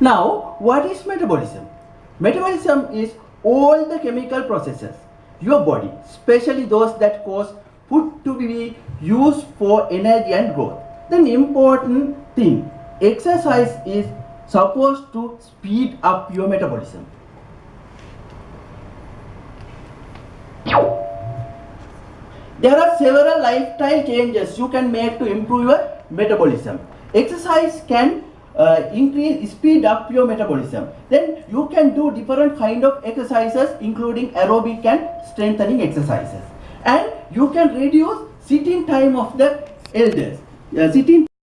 Now, what is metabolism? Metabolism is all the chemical processes your body, especially those that cause food to be used for energy and growth. Then important thing, exercise is supposed to speed up your metabolism. There are several lifestyle changes you can make to improve your metabolism. Exercise can uh, increase speed up your metabolism. Then you can do different kind of exercises including aerobic and strengthening exercises. And you can reduce sitting time of the elders. Uh, sitting